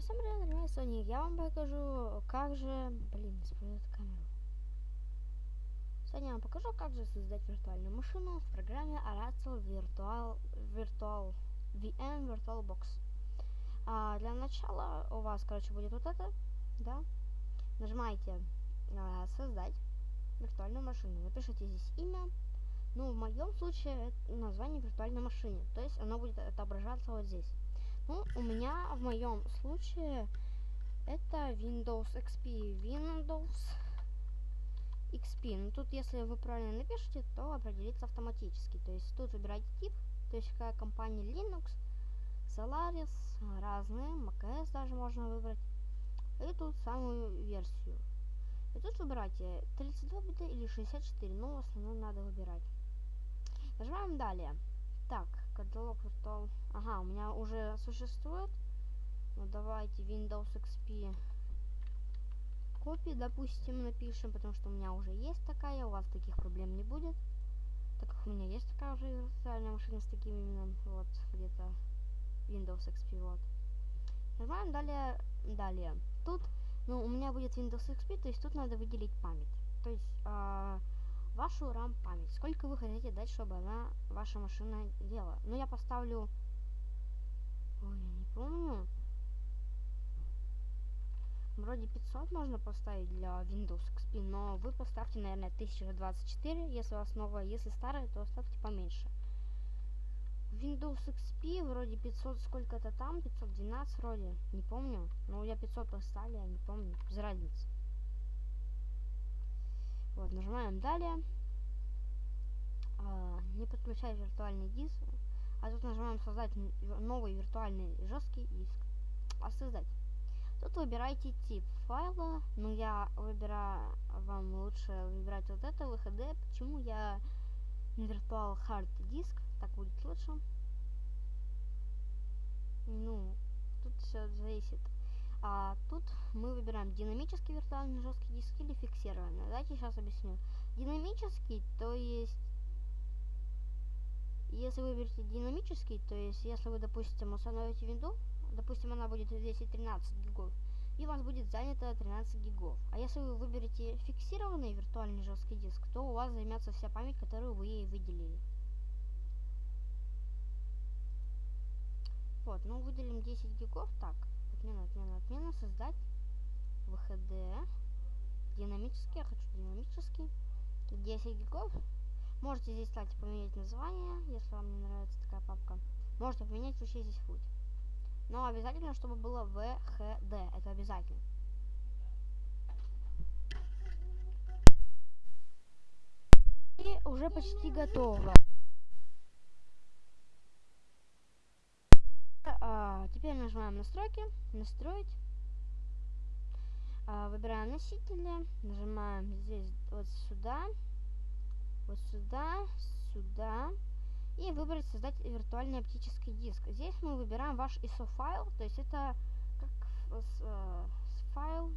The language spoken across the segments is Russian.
всем привет, ребят, Соник. Я вам покажу, как же... Блин, использует камеру. Сегодня я вам покажу, как же создать виртуальную машину в программе Oracle Virtual, Virtual VM VirtualBox. А, для начала у вас, короче, будет вот это, да? Нажимаете а, «Создать виртуальную машину». Напишите здесь имя. Ну, в моем случае, это название виртуальной машины. То есть оно будет отображаться вот здесь. Ну, у меня в моем случае это Windows XP. Windows XP. Ну, тут, если вы правильно напишете, то определится автоматически. То есть тут выбирайте тип, то есть какая компания Linux, Solaris, разные, macOS даже можно выбрать. И тут самую версию. И тут выбирайте 32 бита или 64, но в основном надо выбирать. Нажимаем далее. Так, каталог Virtual... Ага, у меня уже существует. Ну, давайте Windows XP копии, допустим, напишем, потому что у меня уже есть такая, у вас таких проблем не будет. Так как у меня есть такая уже виртуальная машина с таким именем, вот, где-то Windows XP, вот. Нажимаем далее, далее. Тут, ну, у меня будет Windows XP, то есть тут надо выделить память. То есть, э, вашу RAM память. Сколько вы хотите дать, чтобы она, ваша машина делала. Ну, я поставлю... Ой, я не помню. Вроде 500 можно поставить для Windows XP, но вы поставьте, наверное, 1024, если у вас новая. Если старая, то ставьте поменьше. Windows XP вроде 500 сколько-то там, 512 вроде, не помню. Но я 500 поставили, я не помню, без разницы. Вот, нажимаем далее. А, не подключать виртуальный диск. А тут нажимаем создать новый виртуальный жесткий диск. А создать. Тут выбирайте тип файла. Ну, я выбираю, вам лучше выбирать вот это, VHD. Почему я не Virtual Hard Disk? Так будет лучше. Ну, тут все зависит. А тут мы выбираем динамический виртуальный жесткий диск или фиксированный. Давайте сейчас объясню. Динамический, то есть, если вы выберете динамический, то есть, если вы, допустим, установите винду, допустим, она будет 10-13 гигов, и у вас будет занято 13 гигов. А если вы выберете фиксированный виртуальный жесткий диск, то у вас займется вся память, которую вы ей выделили. Вот, ну выделим 10 гигов, так, отмена, отмена, отмена, создать, динамический, я хочу динамический, 10 гигов, можете здесь, кстати, поменять название, если вам не нравится такая папка, можете поменять вообще здесь путь, но обязательно, чтобы было VHD, это обязательно. И уже почти готово. А, теперь нажимаем настройки, настроить. А, выбираем носители, нажимаем здесь вот сюда, вот сюда, сюда. И выбрать создать виртуальный оптический диск. Здесь мы выбираем ваш ISO файл, то есть это как э, файл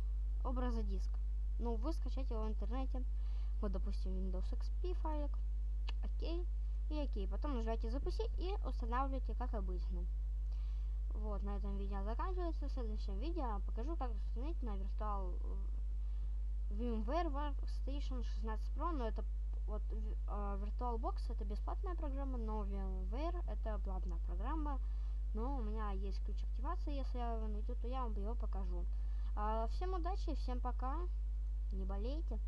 образа диск. Ну, вы скачаете его в интернете. Вот, допустим, Windows XP файлик. Окей. И окей. Потом нажимаете запустить и устанавливаете как обычно. Вот, на этом видео заканчивается. В следующем видео покажу, как установить на Virtual VMware Workstation 16 Pro, но это вот uh, VirtualBox это бесплатная программа, но VMware это платная программа. Но у меня есть ключ активации, если я его найду, то я вам его покажу. Uh, всем удачи, всем пока, не болейте.